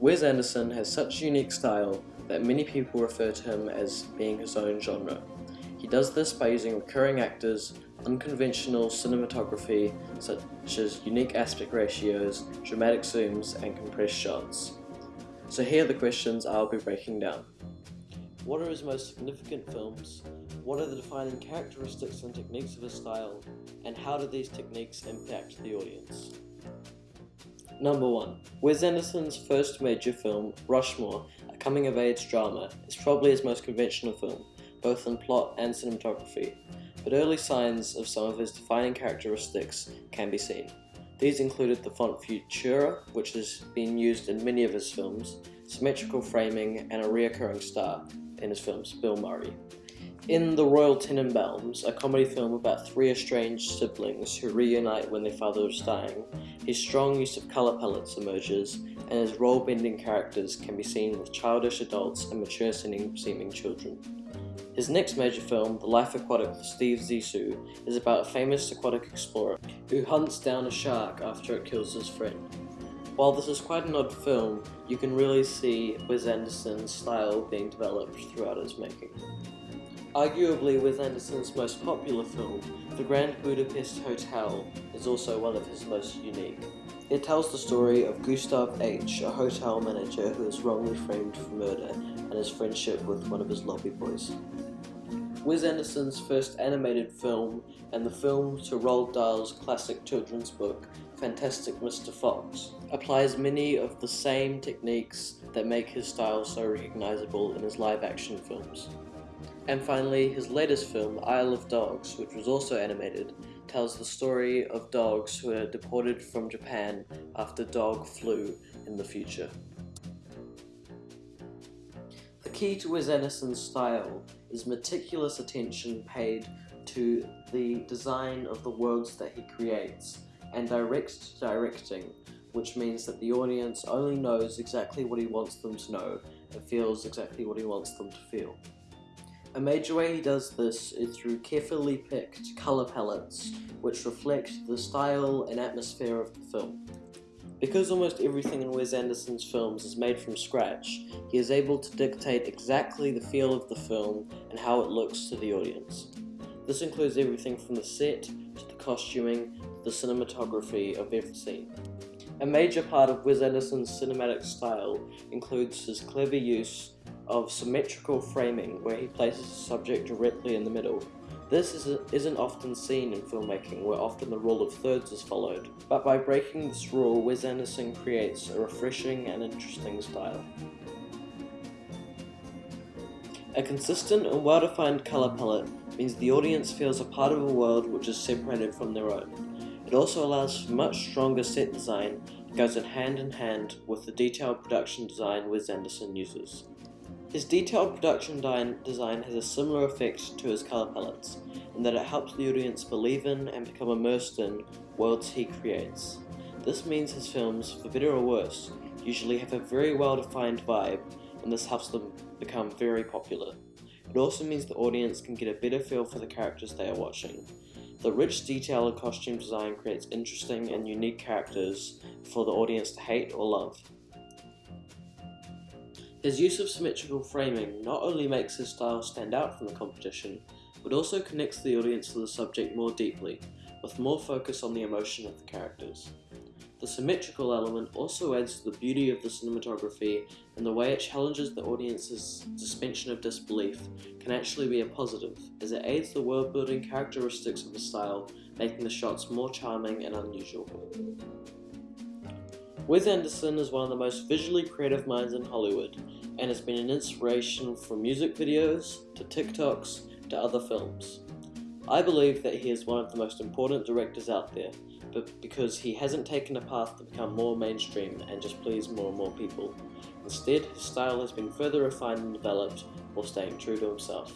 Wes Anderson has such unique style that many people refer to him as being his own genre. He does this by using recurring actors, unconventional cinematography such as unique aspect ratios, dramatic zooms, and compressed shots. So here are the questions I'll be breaking down. What are his most significant films? What are the defining characteristics and techniques of his style? And how do these techniques impact the audience? Number 1. Wes Anderson's first major film, Rushmore, a coming-of-age drama, is probably his most conventional film, both in plot and cinematography, but early signs of some of his defining characteristics can be seen. These included the font Futura, which has been used in many of his films, symmetrical framing, and a reoccurring star in his films, Bill Murray. In The Royal Tenenbaums, a comedy film about three estranged siblings who reunite when their father is dying, his strong use of colour palettes emerges, and his role-bending characters can be seen with childish adults and mature-seeming children. His next major film, The Life Aquatic with Steve Zissou, is about a famous aquatic explorer who hunts down a shark after it kills his friend. While this is quite an odd film, you can really see Wes Anderson's style being developed throughout his making. Arguably Wes Anderson's most popular film, The Grand Budapest Hotel, is also one of his most unique. It tells the story of Gustav H., a hotel manager who is wrongly framed for murder, and his friendship with one of his lobby boys. Wes Anderson's first animated film, and the film to Roald Dahl's classic children's book, Fantastic Mr. Fox, applies many of the same techniques that make his style so recognizable in his live-action films. And finally, his latest film, Isle of Dogs, which was also animated, tells the story of dogs who are deported from Japan after dog flu in the future. The key to Wes Anderson's style is meticulous attention paid to the design of the worlds that he creates, and direct directing, which means that the audience only knows exactly what he wants them to know and feels exactly what he wants them to feel. A major way he does this is through carefully picked colour palettes which reflect the style and atmosphere of the film. Because almost everything in Wes Anderson's films is made from scratch, he is able to dictate exactly the feel of the film and how it looks to the audience. This includes everything from the set, to the costuming, to the cinematography of every scene. A major part of Wes Anderson's cinematic style includes his clever use of symmetrical framing where he places the subject directly in the middle. This isn't often seen in filmmaking where often the rule of thirds is followed, but by breaking this rule Wes Anderson creates a refreshing and interesting style. A consistent and well-defined colour palette means the audience feels a part of a world which is separated from their own. It also allows for much stronger set design that goes in hand in hand with the detailed production design Wes Anderson uses. His detailed production design has a similar effect to his colour palettes, in that it helps the audience believe in and become immersed in worlds he creates. This means his films, for better or worse, usually have a very well defined vibe, and this helps them become very popular. It also means the audience can get a better feel for the characters they are watching. The rich detail and costume design creates interesting and unique characters for the audience to hate or love. His use of symmetrical framing not only makes his style stand out from the competition, but also connects the audience to the subject more deeply, with more focus on the emotion of the characters. The symmetrical element also adds to the beauty of the cinematography and the way it challenges the audience's suspension of disbelief can actually be a positive, as it aids the world-building characteristics of the style, making the shots more charming and unusual. Wes Anderson is one of the most visually creative minds in Hollywood, and has been an inspiration for music videos, to TikToks, to other films. I believe that he is one of the most important directors out there, but because he hasn't taken a path to become more mainstream and just please more and more people. Instead, his style has been further refined and developed while staying true to himself.